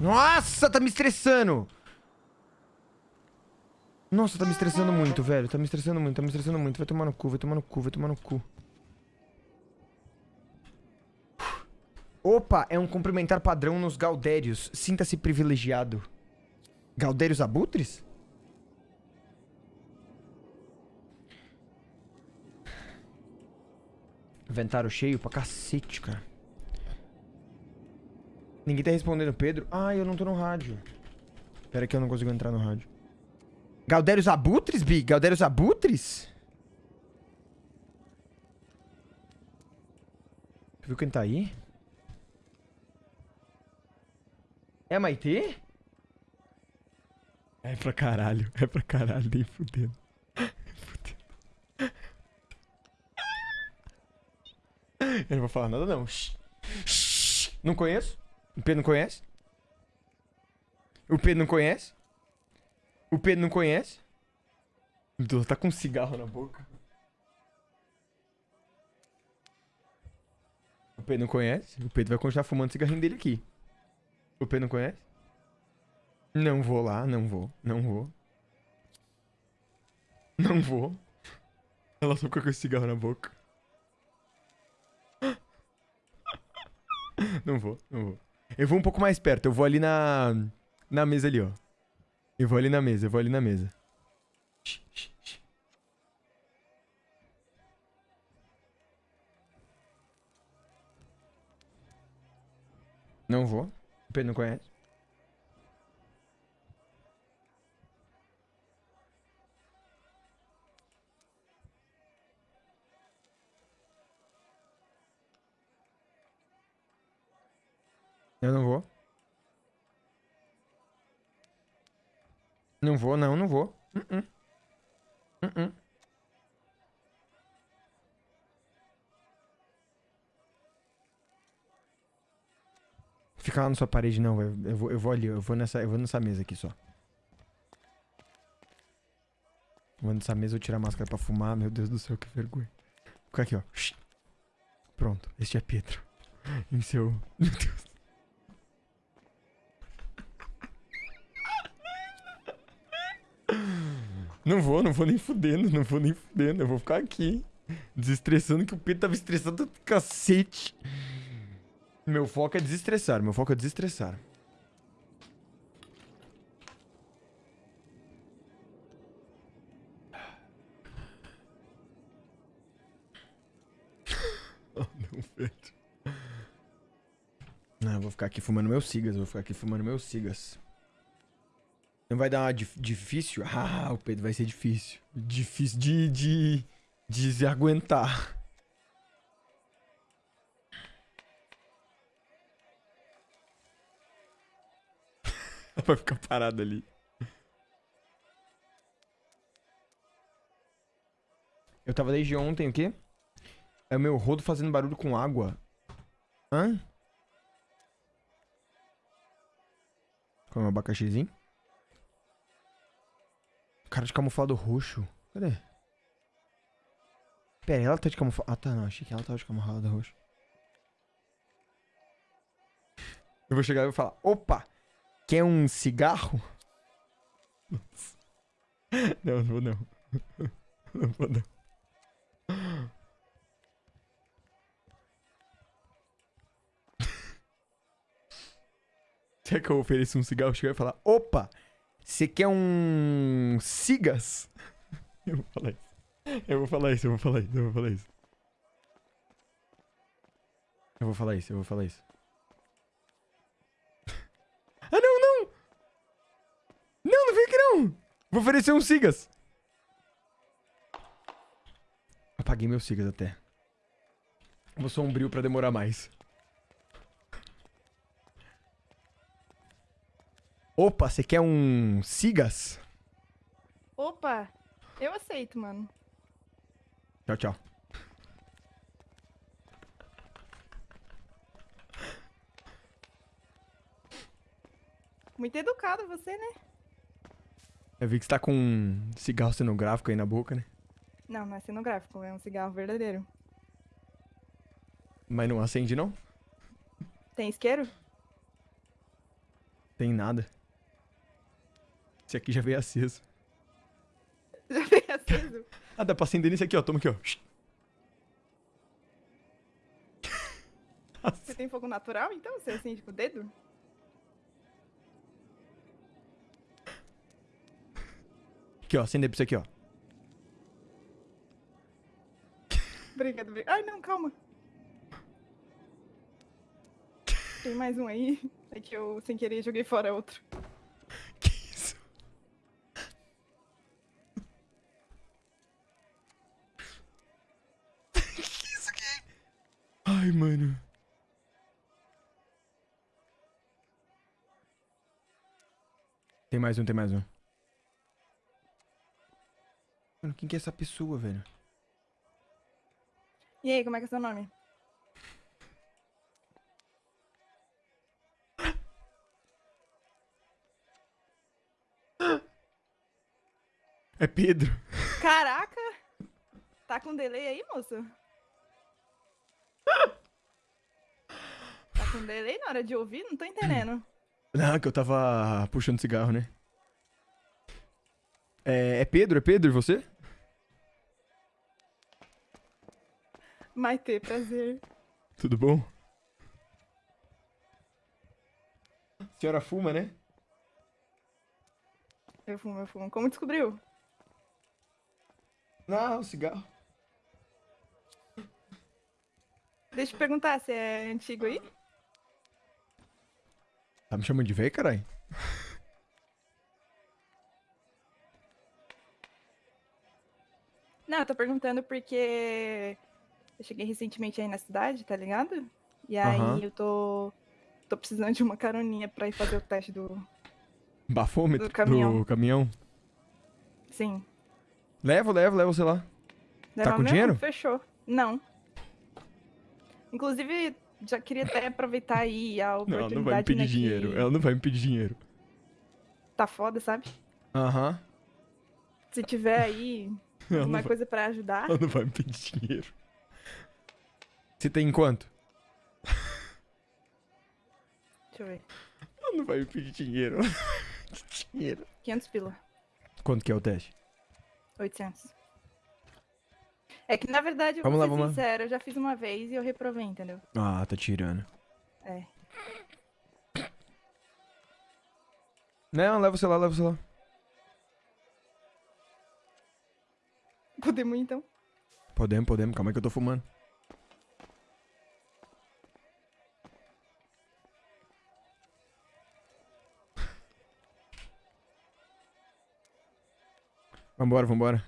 Nossa, tá me estressando. Nossa, tá me estressando muito, velho. Tá me estressando muito, tá me estressando muito. Vai tomar no cu, vai tomar no cu, vai tomar no cu. Opa, é um cumprimentar padrão nos Gaudérios. Sinta-se privilegiado. Gaudérios abutres? Inventário cheio pra cacete, cara. Ninguém tá respondendo, Pedro. Ah, eu não tô no rádio. Pera que eu não consigo entrar no rádio. Galdérios abutres, Bi? Galdérios abutres? Tu viu quem tá aí? É Maitê? É pra caralho, é pra caralho, nem fudendo. Eu não vou falar nada não. Não conheço? O Pedro não conhece? O Pedro não conhece? O Pedro não conhece? O Deus, tá com um cigarro na boca. O Pedro não conhece? O Pedro vai continuar fumando o cigarrinho dele aqui. O Pedro não conhece? Não vou lá, não vou, não vou. Não vou. Ela só ficou com esse cigarro na boca. Não vou, não vou. Eu vou um pouco mais perto, eu vou ali na... Na mesa ali, ó. Eu vou ali na mesa, eu vou ali na mesa. Não vou. O Pedro não conhece. Eu não vou. Não vou, não, não vou. Uh -uh. Uh Fica lá na sua parede, não. Eu, vou, eu vou ali, eu vou, nessa, eu vou nessa mesa aqui só. Vou nessa mesa, eu tirar a máscara pra fumar. Meu Deus do céu, que vergonha. Vou ficar aqui, ó. Pronto, este é Pedro. Em seu... Meu Deus. Não vou, não vou nem fudendo, não vou nem fudendo. Eu vou ficar aqui, desestressando, que o Pedro tava estressado do cacete. Meu foco é desestressar, meu foco é desestressar. oh, não, Pedro. Não, eu vou ficar aqui fumando meus cigas, vou ficar aqui fumando meus cigas. Não vai dar uma difícil? Ah, o Pedro vai ser difícil. Difícil de, de, de se aguentar. vai ficar parado ali. Eu tava desde ontem, o quê? É o meu rodo fazendo barulho com água. Hã? Com um abacaxizinho? Cara de camuflado roxo. Cadê? Pera, ela tá de camuflado... Ah, tá, não. Achei que ela tava de camuflado roxo. Eu vou chegar e vou falar... Opa! Quer um cigarro? Não, não vou não. Não vou não. Será que eu ofereço um cigarro? Chegar e falar... Opa! Você quer um Sigas? Eu vou falar isso. Eu vou falar isso, eu vou falar isso, eu vou falar isso. Eu vou falar isso, eu vou falar isso. Ah, não, não! Não, não vem aqui não! Vou oferecer um Sigas. Apaguei meu Sigas até. Vou sombrio pra demorar mais. Opa, você quer um Sigas? Opa, eu aceito, mano. Tchau, tchau. Muito educado você, né? Eu vi que você tá com um cigarro cenográfico aí na boca, né? Não, não é cenográfico, é um cigarro verdadeiro. Mas não acende, não? Tem isqueiro? Tem nada. Esse aqui já veio aceso. Já veio aceso. Ah, dá pra acender nesse aqui, ó. Toma aqui, ó. Você tem fogo natural, então? Você acende com o dedo? Aqui, ó. Acender pra isso aqui, ó. Obrigado, obrigado. Ai, não, calma. Tem mais um aí. É que eu, sem querer, joguei fora outro. Que isso? que isso aqui? Ai, mano. Tem mais um, tem mais um. Mano, quem que é essa pessoa, velho? E aí, como é que é seu nome? É Pedro. Caraca! Tá com delay aí, moço? Com delay na hora de ouvir? Não tô entendendo. Não, que eu tava puxando cigarro, né? É, é Pedro? É Pedro, e você? Maite, prazer. Tudo bom? A senhora fuma, né? Eu fumo, eu fumo. Como descobriu? Não, cigarro. Deixa eu perguntar, você é antigo aí? Tá me chamando de velho, caralho? Não, eu tô perguntando porque eu cheguei recentemente aí na cidade, tá ligado? E aí Aham. eu tô tô precisando de uma caroninha pra ir fazer o teste do Bafômetro Do caminhão. do caminhão. Sim. Levo, levo, levo, sei lá. Leva com mesmo? dinheiro? Fechou. Não. Inclusive, já queria até aproveitar aí a Não, oportunidade, não vai me pedir né, dinheiro. que Ela não vai me pedir dinheiro. Tá foda, sabe? Aham. Se tiver aí Ela, alguma vai- coisa pra ajudar, ela não vai me pedir dinheiro. Você tem quanto? deixa eu ver. Ela não vai me pedir dinheiro. Ela não vai me pedir dinheiro. 500 pila. Quanto que é o teste? 800. É que, na verdade, eu Vamos vou lá, ser vamos lá. sincera, eu já fiz uma vez e eu reprovei, entendeu? Ah, tá tirando. É. Não, leva o celular, leva o celular. Podemos, então? Podemos, podemos. Calma aí que eu tô fumando. Vambora, vambora.